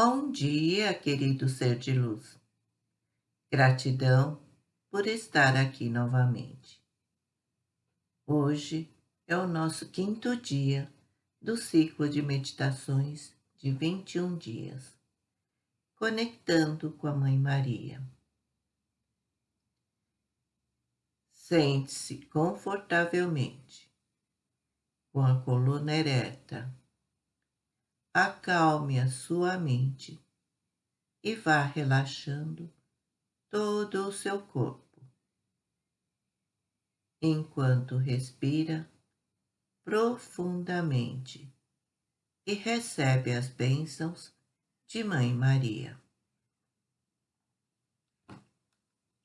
Bom dia, querido ser de luz. Gratidão por estar aqui novamente. Hoje é o nosso quinto dia do ciclo de meditações de 21 dias, conectando com a Mãe Maria. Sente-se confortavelmente, com a coluna ereta acalme a sua mente e vá relaxando todo o seu corpo, enquanto respira profundamente e recebe as bênçãos de Mãe Maria.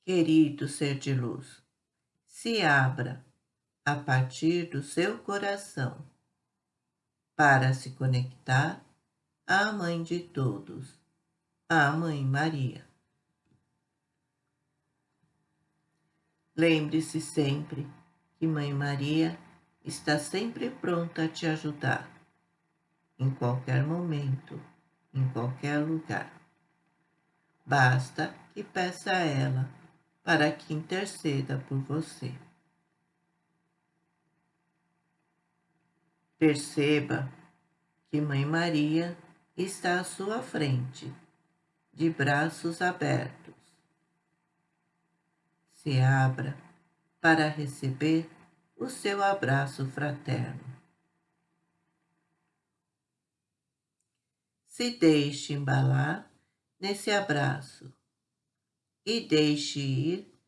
Querido ser de luz, se abra a partir do seu coração para se conectar à Mãe de todos, a Mãe Maria. Lembre-se sempre que Mãe Maria está sempre pronta a te ajudar, em qualquer momento, em qualquer lugar. Basta que peça a ela para que interceda por você. Perceba que Mãe Maria está à sua frente, de braços abertos. Se abra para receber o seu abraço fraterno. Se deixe embalar nesse abraço e deixe ir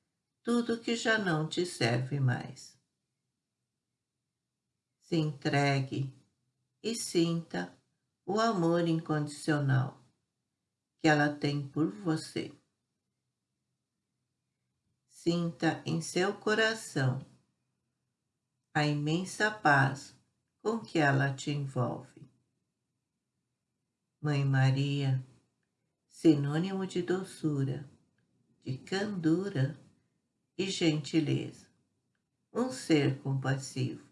tudo que já não te serve mais se entregue e sinta o amor incondicional que ela tem por você. Sinta em seu coração a imensa paz com que ela te envolve. Mãe Maria, sinônimo de doçura, de candura e gentileza, um ser compassivo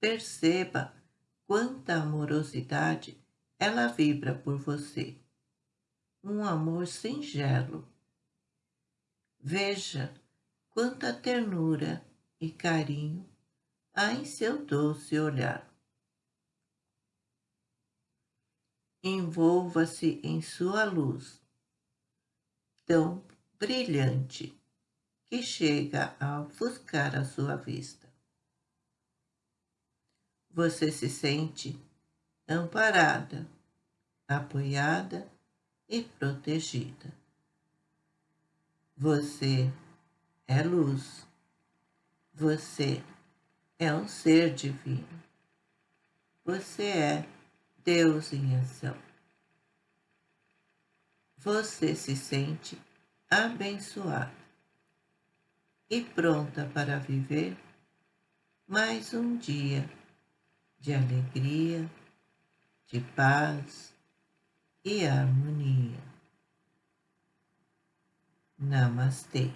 Perceba quanta amorosidade ela vibra por você. Um amor singelo. Veja quanta ternura e carinho há em seu doce olhar. Envolva-se em sua luz, tão brilhante que chega a ofuscar a sua vista você se sente amparada, apoiada e protegida. Você é luz. Você é um ser divino. Você é Deus em ação. Você se sente abençoada e pronta para viver mais um dia de alegria, de paz e harmonia. Namastê.